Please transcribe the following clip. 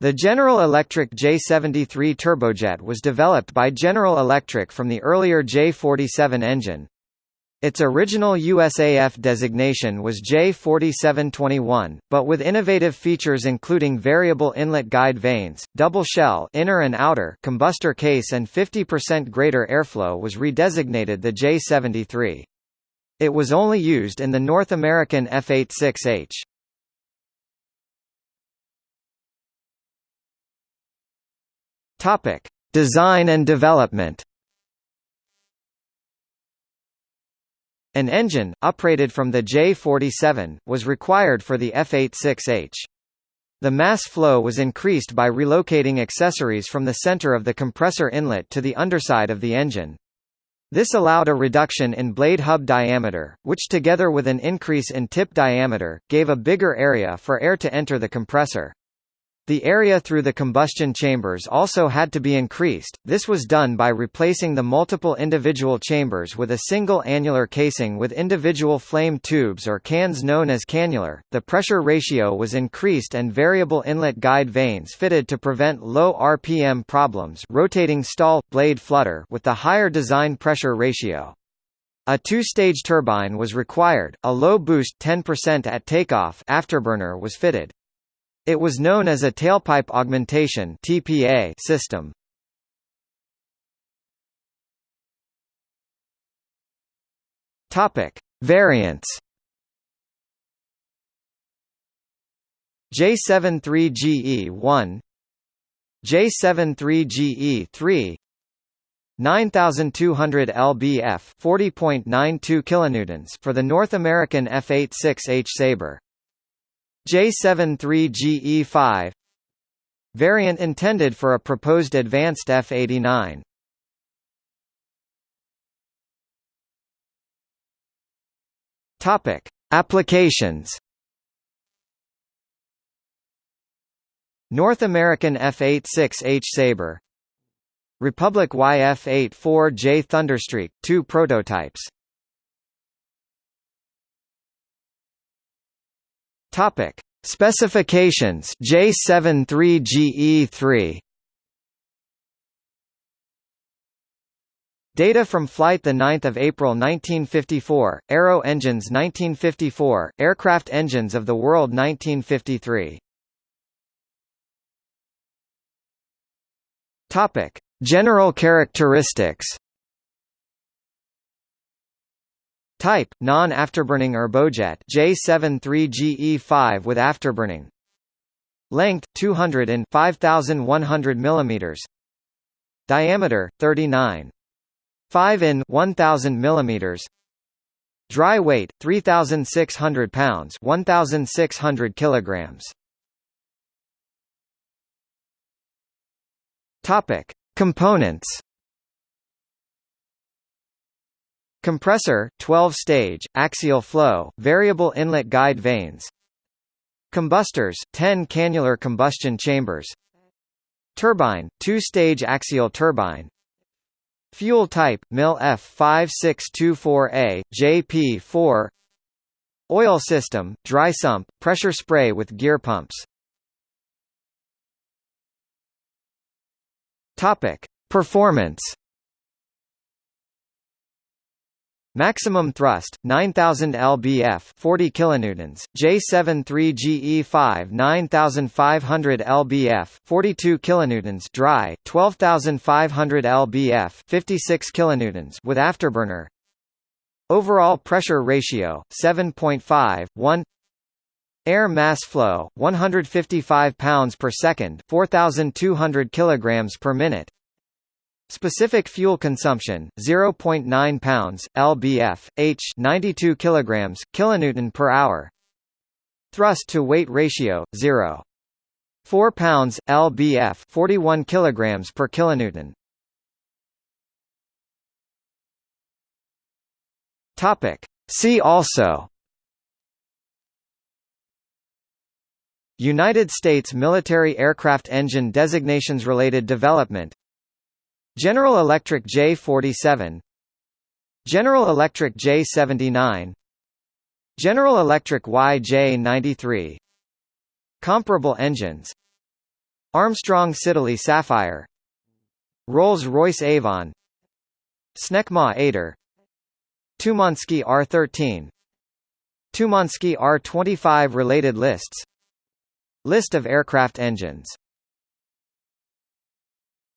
The General Electric J73 turbojet was developed by General Electric from the earlier J47 engine. Its original USAF designation was J4721, but with innovative features including variable inlet guide vanes, double shell inner and outer combustor case and 50% greater airflow was redesignated the J73. It was only used in the North American F-86H. Topic: Design and development. An engine, uprated from the J-47, was required for the F-86H. The mass flow was increased by relocating accessories from the center of the compressor inlet to the underside of the engine. This allowed a reduction in blade hub diameter, which together with an increase in tip diameter, gave a bigger area for air to enter the compressor. The area through the combustion chambers also had to be increased, this was done by replacing the multiple individual chambers with a single annular casing with individual flame tubes or cans known as cannular. The pressure ratio was increased and variable inlet guide vanes fitted to prevent low RPM problems rotating stall, blade flutter with the higher design pressure ratio. A two-stage turbine was required, a low boost 10% at takeoff afterburner was fitted. It was known as a tailpipe augmentation (TPA) system. Topic: Variants. J73GE1 J73GE3 9200 lbf 40.92 kilonewtons for the North American F86H Sabre J73GE5 Variant intended for a proposed advanced F-89 Topic: Applications. North American F-86H Sabre. Republic YF-84J Thunderstreak, two prototypes Topic: Specifications J73GE3 Data from flight 9 April 1954, Aero Engines 1954, Aircraft Engines of the World 1953 Topic. General characteristics Type: non-afterburning turbojet J73GE5 with afterburning. Length: 200 and 5100 mm. Diameter: 39. 5 in 1000 mm. Dry weight: 3600 pounds, 1600 kilograms. Topic: Components. Compressor 12 stage axial flow variable inlet guide vanes. Combustors 10 cannular combustion chambers. Turbine 2 stage axial turbine. Fuel type MIL F5624A JP4 Oil system dry sump pressure spray with gear pumps. Topic. Performance Maximum thrust 9000 lbf 40 kilonewtons. J73GE5 9500 lbf 42 kilonewtons. Dry 12500 lbf 56 kilonewtons with afterburner. Overall pressure ratio 7.5 Air mass flow 155 pounds per second 4200 kilograms per minute Specific fuel consumption 0.9 pounds lbf h 92 kilograms kilonewton per hour. Thrust to weight ratio 0 4 pounds lbf 41 kilograms per kilonewton. Topic. See also United States military aircraft engine designations related development General Electric J47 General Electric J79 General Electric YJ93 Comparable engines. Armstrong Siddeley Sapphire. Rolls-Royce Avon. Snecma Atar Tumansky R13 Tumansky R25 Related lists. List of aircraft engines